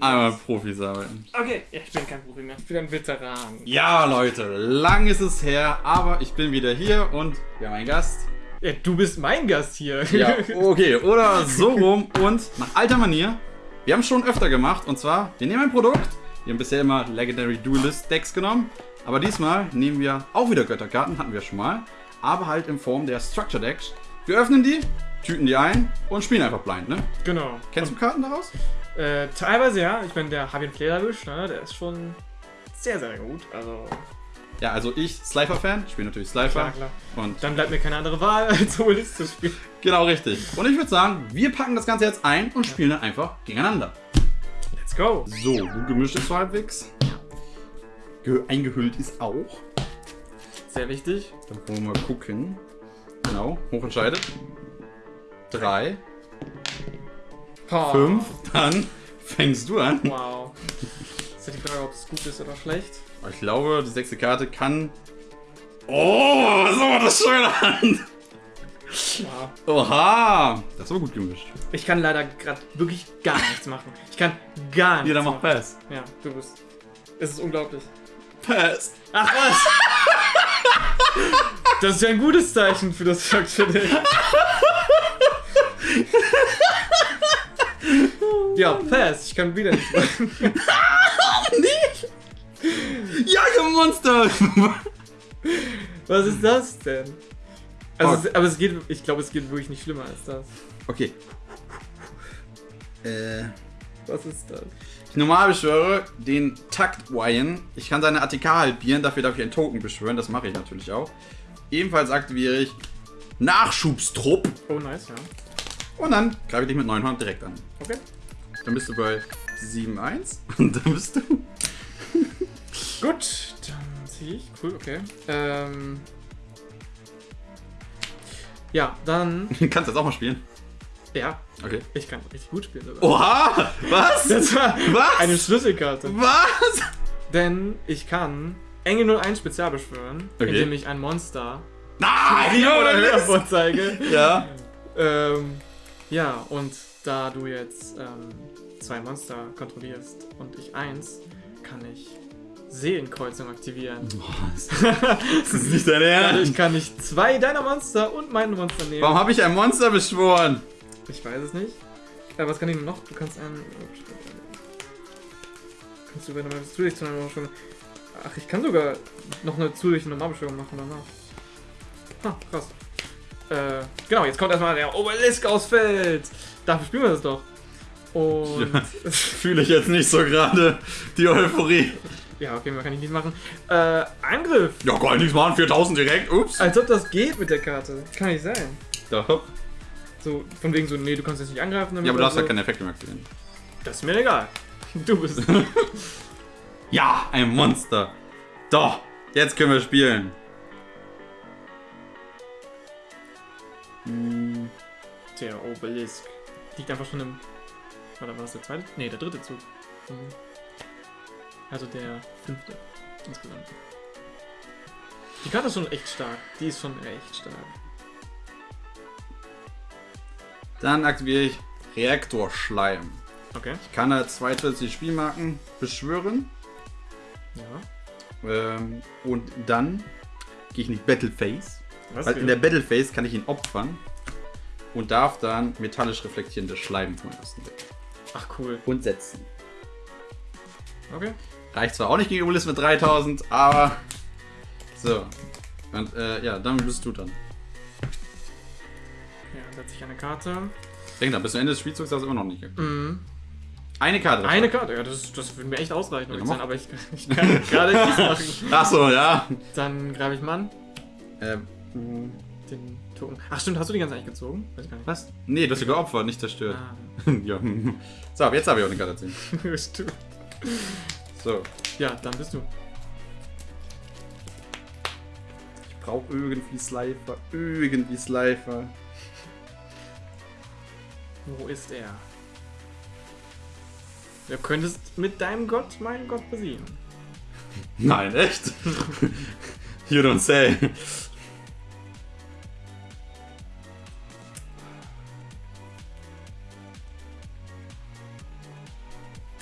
einmal Profis arbeiten. Okay, ja, ich bin kein Profi mehr. Ich bin ein Veteran. Ja, Leute, lang ist es her, aber ich bin wieder hier und wir haben einen Gast. Ja, du bist mein Gast hier. Ja, okay, oder so rum und nach alter Manier. Wir haben es schon öfter gemacht und zwar, wir nehmen ein Produkt. Wir haben bisher immer Legendary Duelist Decks genommen, aber diesmal nehmen wir auch wieder Götterkarten, hatten wir schon mal, aber halt in Form der Structure Decks. Wir öffnen die, tüten die ein und spielen einfach blind, ne? Genau. Kennst du Karten daraus? Äh, teilweise ja. Ich meine, der Javier Flederwisch, ne, der ist schon sehr, sehr gut. Also, Ja, also ich, Slifer-Fan, spiele natürlich Slifer. klar, klar. Und Dann bleibt mir keine andere Wahl, als Duelist zu spielen. genau richtig. Und ich würde sagen, wir packen das Ganze jetzt ein und spielen dann einfach gegeneinander. Let's go. So, gut gemischt ist so halbwegs. Ge eingehüllt ist auch. Sehr wichtig. Dann wollen wir mal gucken. Genau, hochentscheidet. Drei, Oh, fünf, dann fängst du an. Wow. Ist ja die Frage, ob es gut ist oder schlecht. Ich glaube, die sechste Karte kann. Oh, so war das schön an. Wow. Oha, das ist aber gut gemischt. Ich kann leider gerade wirklich gar nichts machen. Ich kann gar nichts Jeder machen. macht Pass. Ja, du bist. Es ist unglaublich. Pass. Ach was! Das ist ja ein gutes Zeichen für das Structure Deck. Ja, Pass, ich kann wieder nichts machen. Ja, ihr Monster! Was ist das denn? Also, Fuck. es, aber es geht, ich glaube, es geht wirklich nicht schlimmer als das. Okay. Äh. Was ist das? Ich normal beschwöre den Takt Wyan. Ich kann seine ATK halbieren, dafür darf ich einen Token beschwören, das mache ich natürlich auch. Ebenfalls aktiviere ich Nachschubstrupp Oh, nice, ja. und dann greife ich dich mit 900 direkt an. Okay. Dann bist du bei 7-1 und dann bist du. Gut, dann ziehe ich. Cool, okay. Ähm. Ja, dann. Kannst jetzt auch mal spielen. Ja, Okay. ich kann richtig gut spielen sogar. Oha! Was? Das war Was? eine Schlüsselkarte. Was? Denn ich kann Engel 01 Spezial beschwören, Okay. indem ich ein Monster Nein! oder höher vorzeige. Ja. ähm, ja, und da du jetzt ähm, zwei Monster kontrollierst und ich eins, kann ich Seelenkreuzung aktivieren. Das ist nicht dein Dadurch Ernst. kann ich zwei deiner Monster und mein Monster nehmen. Warum habe ich ein Monster beschworen? Ich weiß es nicht. Äh, was kann ich noch? Du kannst einen. Kannst du über eine zusätzliche Normalbeschwörung. Ach, ich kann sogar noch eine zusätzliche Normalbeschwörung machen danach. Ah, krass. Äh, genau, jetzt kommt erstmal der Obelisk aus Feld. Dafür spielen wir das doch. Und. Ja. Fühle ich jetzt nicht so gerade die Euphorie. Ja, okay, mehr kann ich nicht machen. Äh, Angriff! Ja, kann ich nichts machen. 4000 direkt. Ups. Als ob das geht mit der Karte. Kann nicht sein. Doch. So, von wegen so, nee, du kannst jetzt nicht angreifen. damit Ja, aber du hast ja so. keine Effekte mehr aktivieren. Das ist mir egal. Du bist. Ja, ein Monster. Doch, jetzt können wir spielen. Hm, Der Obelisk. Liegt einfach schon im. Oder war das der zweite? Nee, der dritte Zug. Mhm. Also der fünfte insgesamt. Die Karte ist schon echt stark. Die ist schon echt stark. Dann aktiviere ich Reaktorschleim. Okay. Ich kann da zwei zusätzliche Spielmarken beschwören. Ja. Ähm, und dann gehe ich in die Battle Phase. Was? Weil in der Battle Phase kann ich ihn opfern. Und darf dann metallisch reflektierendes Schleim von ersten Deck. Ach cool. Und setzen. Okay. Reicht zwar auch nicht gegen Obelisk mit 3000, aber. So. Und äh, ja, dann bist du dann. Ja, dann setze ich eine Karte. Denk da, bis zum Ende des Spielzugs hast du immer noch nicht. Mhm. Eine Karte. Eine Karte, ja, das, das würde mir echt ausreichen, Ja, ich sagen, aber ich, ich kann gerade nichts machen. Achso, ja. Dann greife ich mal an. Ähm, Den Token. Ach stimmt, hast du die ganze eigentlich gezogen? Weiß ich gar nicht. was? Nee, du hast sie geopfert, nicht zerstört. Ah, ja. So, jetzt habe ich auch eine Karte ziehen. stimmt. So. Ja, dann bist du. Ich brauche irgendwie Slifer. Irgendwie Slifer. Wo ist er? Du könntest mit deinem Gott meinen Gott besiegen. Nein, echt? you don't say.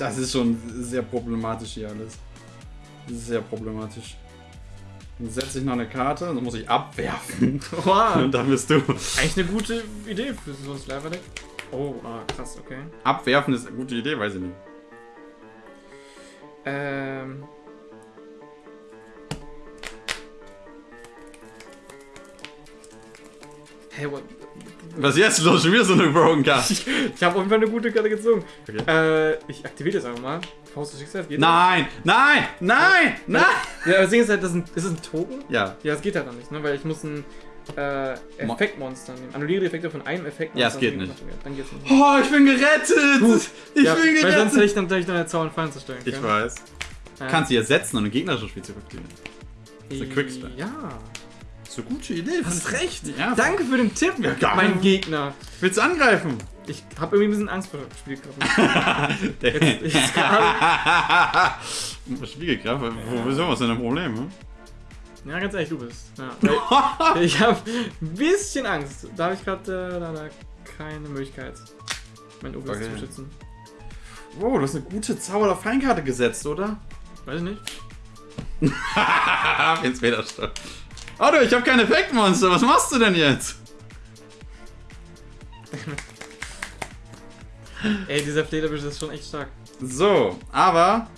Das ist schon sehr problematisch hier alles. Sehr problematisch. Dann setze ich noch eine Karte, dann muss ich abwerfen. Wow. Und dann bist du. Eigentlich eine gute Idee für so ein Sliver-Deck. Oh, ah, krass, okay. Abwerfen ist eine gute Idee, weiß ich nicht. Ähm. Hey, what? Was jetzt los? Schon wieder so eine Broken Card. Ich, ich habe auf jeden Fall eine gute Karte gezogen. Okay. Äh, ich aktiviere das einfach mal. Faust des Schicksals, geht Nein, nein, nein, nein! das? Ja, das Ding ist halt, das ist ein, ist es ein Token? Ja, Ja, das geht halt dann nicht, ne? Weil ich muss ein äh, Mo- Effektmonster nehmen. Annulliere die Effekte von einem Effektmonster. Ja, es geht das nicht. Dann geht's nicht. Oh, ich bin gerettet! Ich ja, bin weil sonst gerettet! hätte ich dann natürlich deine Zauber und Fallen zerstören können. Ich weiß. Ja. Kannst du jetzt setzen und ein gegnerisches Spiel zurückziehen. ist ein Quickspell. Ja. So eine gute Idee. Hast recht. Ja. Danke für den Tipp, Ja, mein. Gegner. Willst du angreifen? Ich habe irgendwie ein bisschen Angst vor dem Spielkörper. Der jetzt gerade- Spiegelkraft? Wo ist denn ein Problem? Hm? Ja, ganz ehrlich, du bist. Ja, ich habe ein bisschen Angst. Da habe ich gerade äh, leider keine Möglichkeit, mein Obelisk Okay. zu schützen. Wow, du hast eine gute Zauber- oder Feinkarte gesetzt, oder? Weiß ich nicht. Ins Federstoff. Oh du, ich habe kein Effektmonster. Was machst du denn jetzt? Ey, dieser Flederbisch ist schon echt stark. So, aber...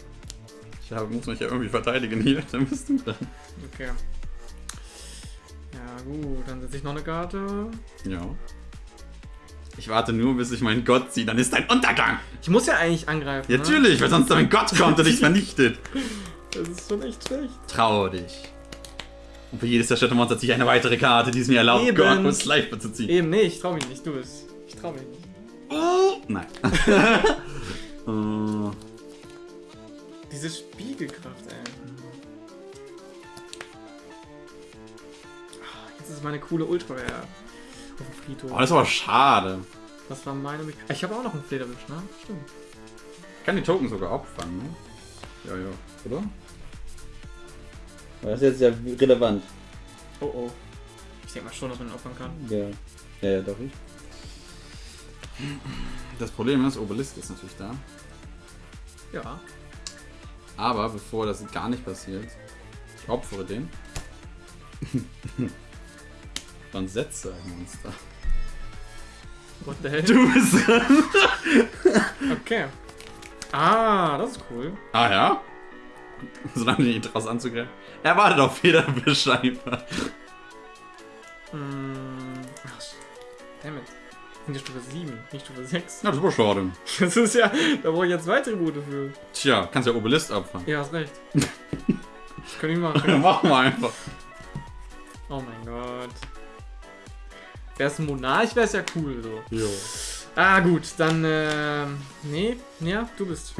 Ich muss mich ja irgendwie verteidigen hier. Dann bist du dran. Okay. Ja, gut, dann setze ich noch eine Karte. Ja. Ich warte nur, bis ich meinen Gott ziehe. Dann ist dein Untergang. Ich muss ja eigentlich angreifen. Ja, natürlich, weil sonst dein Gott kommt und dich vernichtet. Ne? Das ist schon echt schlecht. Traue dich. Und für jedes zerstörte Monster ziehe ich eine weitere Karte, die es mir erlaubt, Eben. Gott und Slifer zu ziehen. Eben, nee, ich trau mich nicht, du bist. Ich trau mich nicht. Nein. Äh, Diese Spiegelkraft, ey. Ah, Jetzt ist meine coole Ultra Rare auf dem Friedhof. oh, das ist aber schade. Was war meine Möglichkeit? Ich habe auch noch einen Flederwisch, ne? Stimmt. Ich kann die Token sogar opfern, ne? Ja, ja. Oder? Das ist jetzt ja relevant. Oh oh. Ich denke mal schon, dass man ihn opfern kann. Ja. Ja, ja, doch ich. Das Problem ist, Obelisk ist natürlich da. Ja. Aber bevor das gar nicht passiert, ich opfere den. Dann setze ein Monster. What the hell? Du bist dran. Okay. Ah, das ist cool. Ah ja? Solange du ihn draus anzugreifen. Er wartet auf Federbisch einfach. Hm. Ach, damn it. Sind ja Stufe 7, nicht Stufe 6. Ja, das ist aber schade. Das ist ja. Da brauche ich ja zwei Tribute für. Tja, kannst ja Obelisk opfern. Ja, hast recht. Das kann ich machen. Mach mal einfach. Oh mein Gott. Wäre es ein Monarch, wäre es ja cool so. Jo. Ah, gut, dann, ähm. Nee, ja, du bist.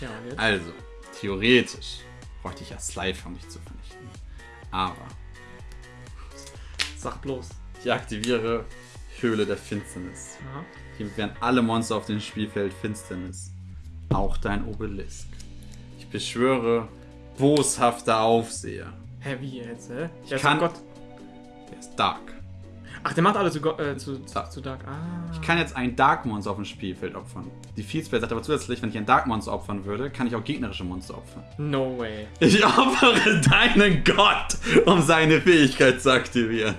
Ja. Jetzt? Also, theoretisch bräuchte ich ja Slifer, um dich zu vernichten. Aber Sag bloß. ich aktiviere Höhle der Finsternis. Aha. Hier werden alle Monster auf dem Spielfeld Finsternis. Auch dein Obelisk. Ich beschwöre boshafter Aufseher. Hä, wie jetzt, hä? Ich kann- Gott. Der ist Dark. Ach, der macht alle zu, äh, zu, Dark. zu Dark. Ah. Ich kann jetzt ein Dark Monster auf dem Spielfeld opfern. Die Fieldspace sagt aber zusätzlich, wenn ich ein Dark Monster opfern würde, kann ich auch gegnerische Monster opfern. No way. Ich opfere deinen Gott, um seine Fähigkeit zu aktivieren.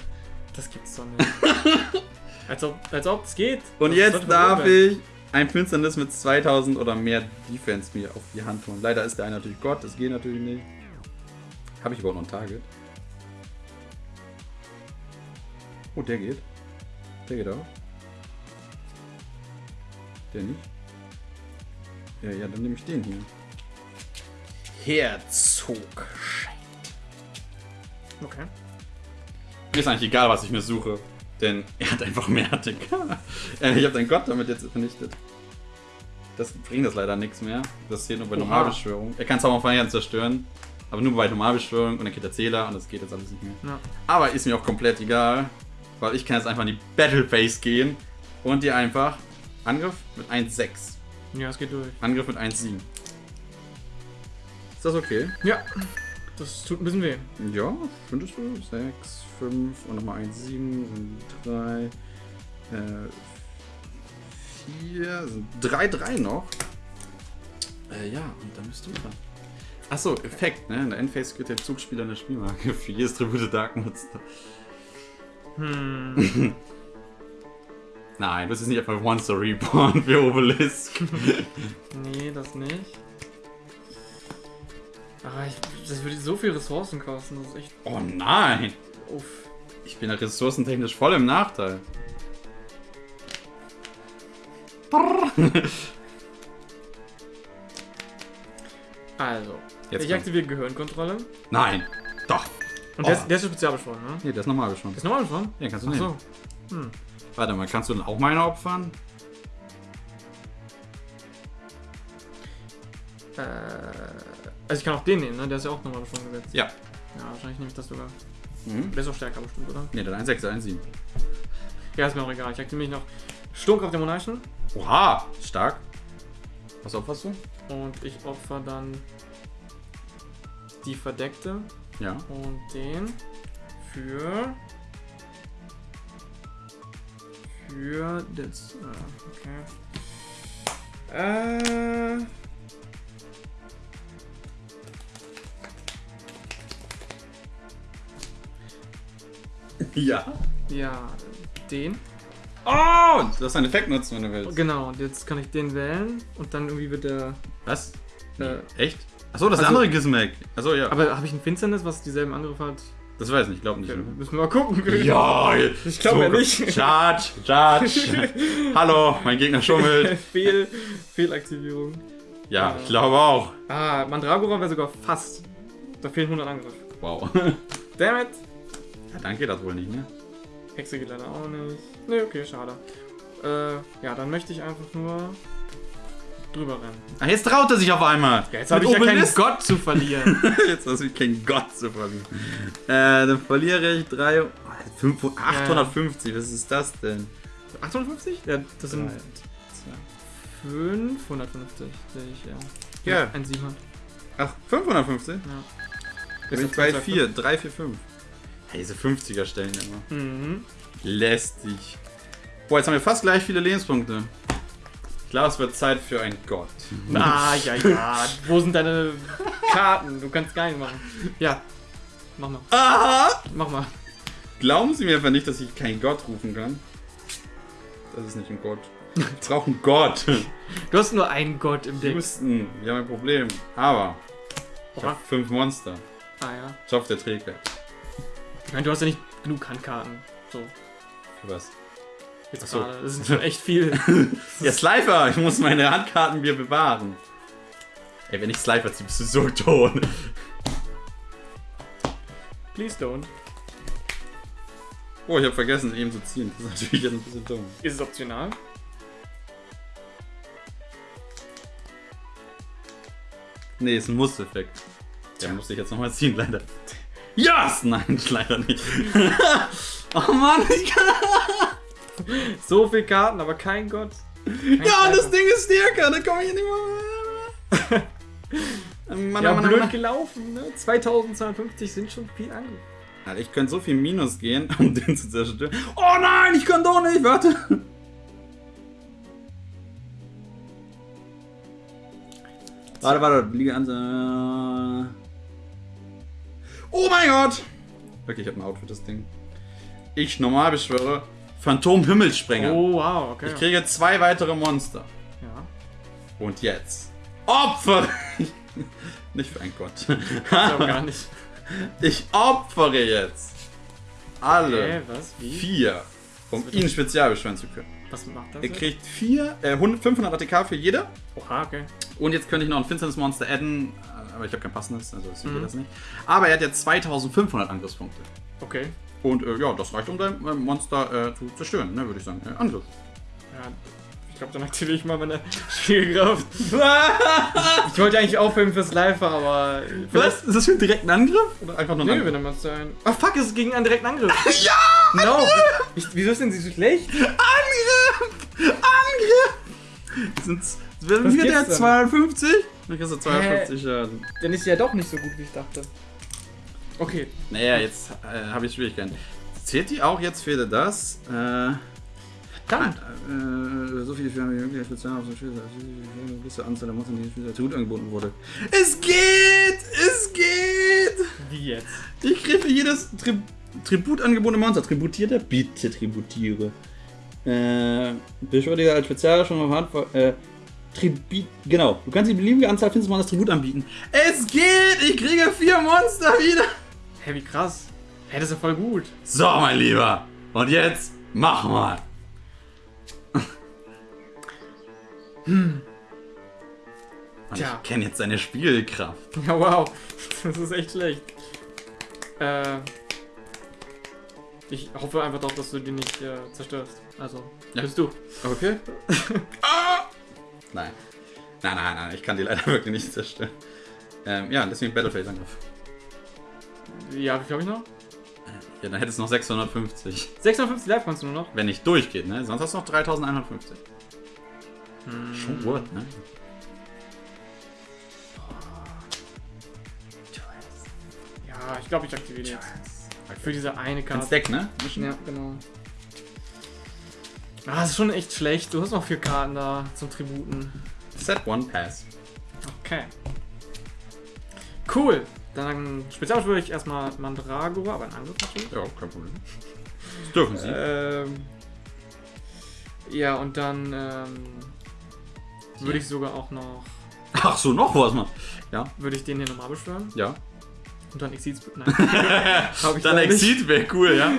Das gibt's doch nicht. als ob als ob es geht. Und Das jetzt darf ich ein Finsternis mit 2000 oder mehr Defense mir auf die Hand holen. Leider ist der eine natürlich Gott, das geht natürlich nicht. Habe ich überhaupt noch ein Target? Oh, der geht. Der geht auch. Der nicht. Ja, ja, dann nehme ich den hier. Herzog. Okay. Mir ist eigentlich egal, was ich mir suche. Denn er hat einfach mehr Attic. Äh, ich habe deinen Gott damit jetzt vernichtet. Das bringt das leider nichts mehr. Das zählt nur bei Oha. Normalbeschwörung. Er kann Zauberfeiern zerstören. Aber nur bei Normalbeschwörung und dann geht der Zähler und das geht jetzt alles nicht mehr. Ja. Aber ist mir auch komplett egal. Weil ich kann jetzt einfach in die Battle Phase gehen und dir einfach Angriff mit 1,6. ja, es geht durch. Angriff mit 1,7. Ist das okay? Ja. Das tut ein bisschen weh. Ja, findest du? 6, 5 und nochmal 1, 7 und 3, äh, 4, 3, 3 noch. Äh, ja, und dann bist du dran. Achso, Effekt, ne? In der Endphase kriegt der Zugspieler eine Spielmarke für jedes Tribute Dark Monster. Hm. Nein, das ist nicht einfach Monster Reborn für Obelisk. nee, das nicht. Ah, ich, das würde so viel Ressourcen kosten. Das ist echt. Oh nein! Uff. Ich bin ja ressourcentechnisch voll im Nachteil. Also, Jetzt ich aktiviere Gehirnkontrolle. Nein! Doch! Und der, Oh. ist, der ist spezial beschworen, ne? Nee, der ist normal beschwört. Ist normal beschworen? Ja, kannst du Ach nehmen. so. Hm. Warte mal, kannst du dann auch meine opfern? Äh, also ich kann auch den nehmen, ne? Der ist ja auch nochmal beschworen gesetzt. Ja. Ja, wahrscheinlich nehme ich das sogar. Mhm. Der ist auch stärker bestimmt, oder? Nee, dann 1, 6, 1, 7. Ja, ist mir auch egal. Ich aktiviere mich noch Sturmkraft der Monarchen. Oha! Stark. Was opferst du? Und ich opfer dann die Verdeckte Ja. und den für. Für das. ah, Okay. Äh. Ja. Ja, den. Oh! Du hast einen Effekt nutzen, wenn du willst. Genau, und jetzt kann ich den wählen und dann irgendwie wird der. Was? Äh, Echt? Achso, das ist also- der andere Gizmek. Achso, ja. Aber habe ich ein Finsternis, was dieselben Angriffe hat? das weiß ich nicht, glaub nicht. Okay, müssen wir mal gucken. Ja, Ich glaube ja nicht. Charge, Charge. Hallo, mein Gegner schummelt. Fehl, Fehlaktivierung. Ja, ich glaube auch. Ah, Mandragora wäre sogar fast. Da fehlen 100 Angriff. Wow. Damn it! Ja, dann geht das wohl nicht, ne? Hexe geht leider auch nicht. Ne, okay, schade. Äh, ja, dann möchte ich einfach nur drüber rennen. Ah, jetzt traut er sich auf einmal. Ja, jetzt habe ich ja keinen Obelisk. Gott zu verlieren. Jetzt hast du kein Gott zu verlieren. Äh, dann verliere ich 3, 5, 850. Was ist das denn? 850? ja, das sind Drei, 550, sehe ich, ja. Ja. Ein 7 hat. Ach, 550? Ja. Bin ich bei 4, 3, 4, 5. Hey, diese 50er Stellen immer. Mhm. Lästig. Boah, jetzt haben wir fast gleich viele Lebenspunkte. Ich glaube, es wird Zeit für einen Gott. Ah, ja, ja. Wo sind deine Karten? Du kannst gar nicht machen. Ja. Mach mal. Aha! Mach mal. Glauben Sie mir einfach nicht, dass ich keinen Gott rufen kann. Das ist nicht ein Gott. Ich brauche einen Gott. Du hast nur einen Gott im Deck. Houston, wir haben ein Problem. Aber ich habe fünf Monster. Ah ja. Schopf der Trägheit. Ich meine, du hast ja nicht genug Handkarten. So, Für was? Jetzt so. gerade. Das ist schon echt viel. Ja, Slifer, ich muss meine Handkarten mir bewahren. Ey, wenn ich Slifer ziehe, bist du so tot. Please don't. Oh, ich habe vergessen, eben zu ziehen. Das ist natürlich jetzt ein bisschen dumm. Ist es optional? Nee, ist ein Muss-Effekt. Der musste ich jetzt nochmal ziehen, leider. Yes! Nein, leider nicht. oh Mann, ich kann. So viel Karten, aber kein Gott. Kein Ja, Sniper. das Ding ist stärker, da komme ich nicht mehr. Mann, Ja, Mann, blöd Mann. gelaufen, ne? 2250 sind schon viel Angriff. Alter, ich könnte so viel Minus gehen, um den zu zerstören. Oh nein, ich kann doch nicht, warte. Warte, warte, liege an. Oh mein Gott! Okay, ich habe ein Outfit, das Ding. Ich normal beschwöre Phantom Himmelssprenger. Oh, wow, okay. Ich kriege zwei weitere Monster. ja, Und jetzt opfere ich. Nicht für einen Gott. ich glaube gar nicht. Ich opfere jetzt alle? Wie? vier, um ihn spezial beschwören zu können. Was macht das? Er jetzt? kriegt vier, äh, 100 500 ATK für jeder. Oha, okay. Und jetzt könnte ich noch ein Finsternis-Monster adden, äh, aber ich habe kein passendes, also geht Mhm. das nicht. Aber er hat jetzt 2500 Angriffspunkte. Okay. Und äh, ja, das reicht, um dein äh, Monster äh, zu zerstören, ne, würde ich sagen. Äh, Angriff. Ja, ich glaube, dann aktiviere ich mal meine Schwierkraft. Ich wollte eigentlich aufhören fürs Live, aber. Was? Ist das für einen direkten Angriff? Oder einfach nur ein Nee, Angriff? wenn er mal sein. Ah, fuck, es ist gegen einen direkten Angriff. ja! No! Ich, wieso ist denn sie so schlecht? Angriff! Angriff! Sind's, gibt's der denn? 250? Dann kriegst du 250 Schaden. Dann ist sie ja doch nicht so gut, wie ich dachte. Okay, Naja, jetzt äh, habe ich Schwierigkeiten. Zählt die auch jetzt für das? Äh, dann. äh, so viele Firmen wie möglich speziell auf so eine gewisse Anzahl der Monster, die als Tribut angeboten wurde. Es geht! Es geht! Wie jetzt? Ich kriege für jedes Tri Tribut angebotene Monster. Tributiert er? Bitte tributiere. Äh, beschwördiger als Spezial schon auf Hand. Äh, Tribut. Genau. Du kannst die beliebige Anzahl findes Monsters Tribut anbieten. Es geht! Ich kriege vier Monster wieder! Hä, wie krass. Hä, das ist ja voll gut. So, mein Lieber. Und jetzt mach mal. Und Tja. Ich kenne jetzt deine Spielkraft. Ja, wow. Das ist echt schlecht. Äh. Ich hoffe einfach doch, dass du die nicht äh, zerstörst. Also, Ja. bist du. Okay. ah! Nein. Nein, nein, nein. Ich kann die leider wirklich nicht zerstören. Ähm, ja, deswegen Battleface-Angriff. Ja, wie viel habe ich noch? Ja, dann hättest du noch 650. 650 Live kannst du nur noch. Wenn nicht durchgeht, ne? Sonst hast du noch 3150. Hm. Schon gut, ne? Ja, ich glaube, ich aktiviere die jetzt. Für diese eine Karte. Deck, ne? Ja, genau. Ah, das ist schon echt schlecht. Du hast noch vier Karten da zum Tributen. Set One Pass. Okay. Cool. Dann speziell würde ich erstmal Mandragora, aber ein Angriff natürlich. Ja, kein Problem. Das dürfen sie. Ähm, ja, und dann ähm, würde ich sogar auch noch. Ach so, noch was, Mann. Ja, Würde ich den hier nochmal beschwören? ja. Und dann Exit. Nein. Dann. Exit wäre cool, ja?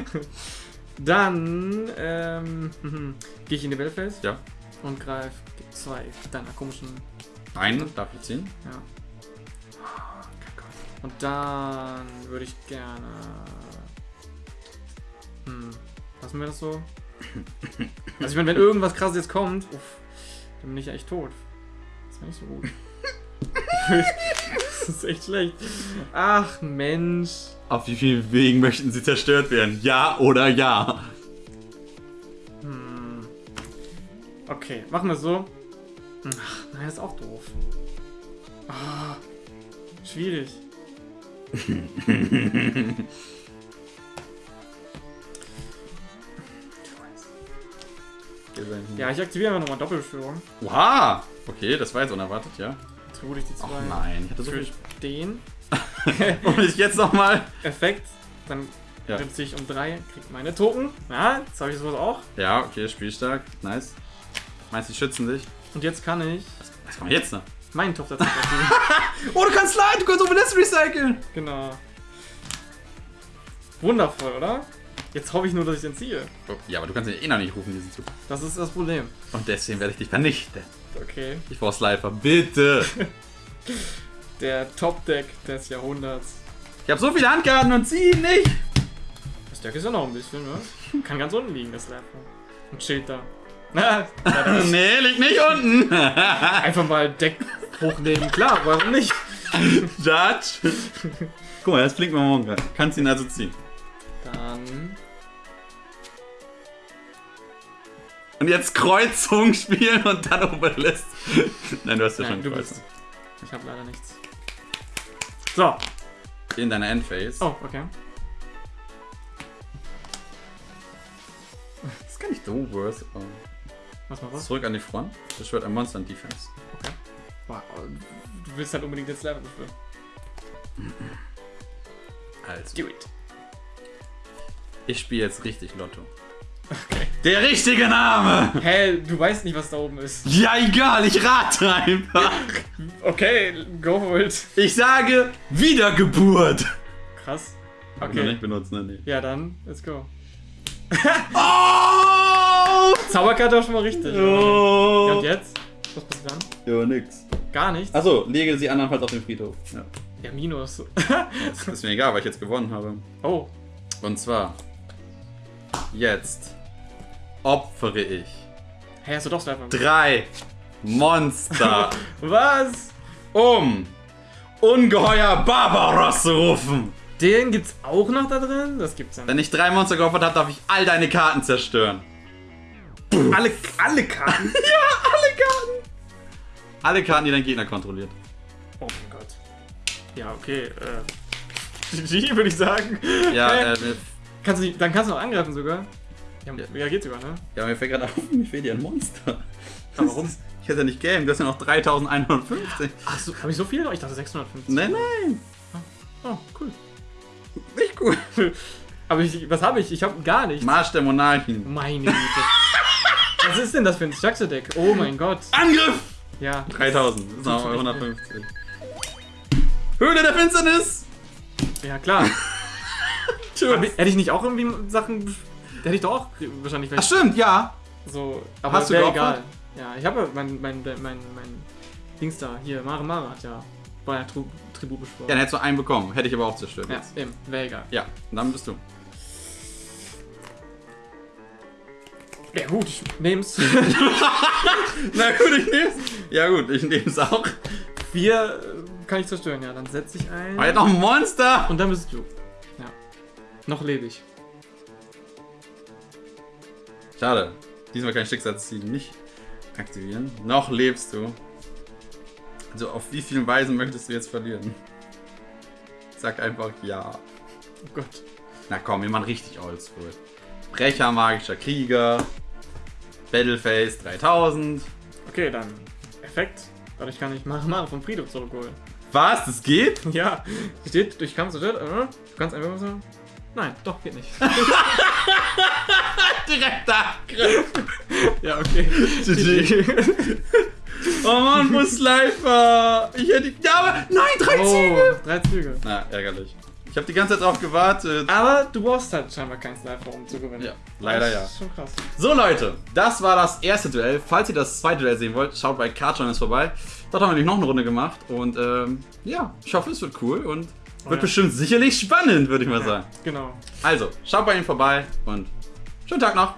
Dann ähm, gehe ich in die Battleface Ja. und greife zwei deiner komischen. Einen darf ich ziehen. Ja. Und dann würde ich gerne. Hm, lassen wir das so? Also ich meine, wenn irgendwas krasses jetzt kommt, uff, dann bin ich ja echt tot. Das wäre nicht so gut. das ist echt schlecht. Ach Mensch. Auf wie vielen Wegen möchten sie zerstört werden? Ja oder ja? Hm. Okay, machen wir es so. Ach, nein, das ist auch doof. Ah, schwierig. Ja, ich aktiviere einfach nochmal Doppelbeschwörung. Wow! Okay, das war jetzt unerwartet, ja? Tribute ich die zwei. Ach nein, ich hatte so viel. den Und ich jetzt nochmal. Effekt, dann Ja. ich um drei, krieg meine Token. Ja, jetzt habe ich sowas auch. Ja, okay, spielstark. Nice. Meinst du, die schützen dich? Und jetzt kann ich Was kann man jetzt noch? meinen Topf dazu. Oh, du kannst slide, du kannst Obelisk recyceln! genau. Wundervoll, oder? Jetzt hoffe ich nur, dass ich den ziehe. Oh, ja, aber du kannst ihn eh noch nicht rufen, diesen Zug. Das ist das Problem. Und deswegen werde ich dich vernichten. Okay. Ich brauch Slifer, bitte! Der Top-Deck des Jahrhunderts. Ich habe so viele Handkarten und zieh ihn nicht! Das Deck ist ja noch ein bisschen, ne? Kann ganz unten liegen, das Laptop. Und Schild da. Nee, liegt nicht unten! Einfach mal Deck hochnehmen, klar, warum nicht? Judge! Guck mal, das blinkt mal morgen gerade. Kannst ihn also ziehen. Dann. Und jetzt Kreuzung spielen und dann Obelisk. Nein, du hast ja Nein, schon du Kreuzung. bist. Ich habe leider nichts. So. In deiner Endphase. Oh, okay. Das ist gar nicht so worth. Was mal was? Zurück an die Front. Das wird ein Monster in Defense. Okay. Du willst halt unbedingt jetzt Level beschwören. Also, Do it. ich spiele jetzt richtig Lotto. Okay. Der richtige Name! Hä, du weißt nicht, was da oben ist. Ja, egal, ich rate einfach. Okay, go for it. Ich sage Wiedergeburt. Krass. Ich noch Okay. nicht benutzt, ne? Nee. Ja, dann, let's go. Oh! Zauberkarte auch schon mal richtig. Ja, Oh! und jetzt? Was passiert dann? Ja, nix. Gar nichts. Achso, lege sie andernfalls auf den Friedhof. Ja. Ja, Minus. Das ist mir egal, weil ich jetzt gewonnen habe. Oh, Und zwar, jetzt opfere ich hä, hast du doch Sniper? drei Monster, Was? um ungeheuer Barbaros zu rufen. Den gibt's auch noch da drin? Das gibt's ja Wenn nicht. ich drei Monster geopfert habe, darf ich all deine Karten zerstören. Alle, alle Karten? Ja, alle Karten. Alle Karten, die dein Gegner kontrolliert. Oh mein Gott. Ja, okay. Äh, GG, würde ich sagen. Ja, äh, mir, kannst du nicht, dann kannst du noch angreifen sogar. Ja, Ja. ja. geht sogar, ne? ja, mir fällt gerade auf, mir fehlt ja ein Monster. Aber warum? Ich hätte ja nicht game, das sind ja noch 3150. Ach so, habe ich so viele noch? Ich dachte 650. Nein, nein, Oh, cool. nicht gut. Aber ich, was habe ich? Ich habe gar nichts. Marsch der Monarchen. Meine Güte. was ist denn das für ein Structure-Deck? Oh mein Gott. Angriff! Ja. 3000, das sind noch 150. Höhle der Finsternis! Ja, klar. Tschüss. Hätte ich nicht auch irgendwie Sachen. Hätte ich doch auch wahrscheinlich Ach stimmt, ja. so. Aber Hast du wäre egal. Ja, ich habe ja mein, mein, mein, mein, Dings da. Hier, Mare Mare hat ja bei der Tri Tribut Ja, beschworen. dann hättest du einen bekommen. Hätte ich aber auch zerstört. Ja, jetzt. eben. Wäre egal. Ja, und dann bist du. Ja, gut, ich nehm's. Na gut, ich nehm's. Ja gut, ich nehm's auch. Vier äh, kann ich zerstören, ja. Dann setze ich ein. Aber jetzt noch ein Monster! Und dann bist du. Ja. Noch lebe ich. Schade. Diesmal kann ich Schicksalsziel nicht aktivieren. Noch lebst du. Also auf wie vielen Weisen möchtest du jetzt verlieren? Sag einfach ja. Oh Gott. Na komm, wir machen richtig oldschool. Brecher, magischer Krieger. Battleface 3000. Okay, dann. Effekt. Dadurch kann ich Mare vom Friedhof zurückholen. Was? Das geht? Ja. Steht durch Kampf zerstört. Äh, du kannst einfach so. Nein, doch, geht nicht. Direkter Angriff. ja, okay. GG. Oh Mann, Musleifer. Ich hätte. Ja, aber. Nein, drei Züge. Oh, drei Züge. Na, ärgerlich. Ich habe die ganze Zeit drauf gewartet. Aber du brauchst halt scheinbar keinen Sniper, um zu gewinnen. Ja, leider das ja. ist schon krass. So Leute, das war das erste Duell. Falls ihr das zweite Duell sehen wollt, schaut bei Cardjoiners vorbei. Dort haben wir nämlich noch eine Runde gemacht und ähm, ja, ich hoffe es wird cool und wird ja. bestimmt sicherlich spannend, würde ich mal Ja, sagen. genau. Also, schaut bei ihm vorbei und schönen Tag noch.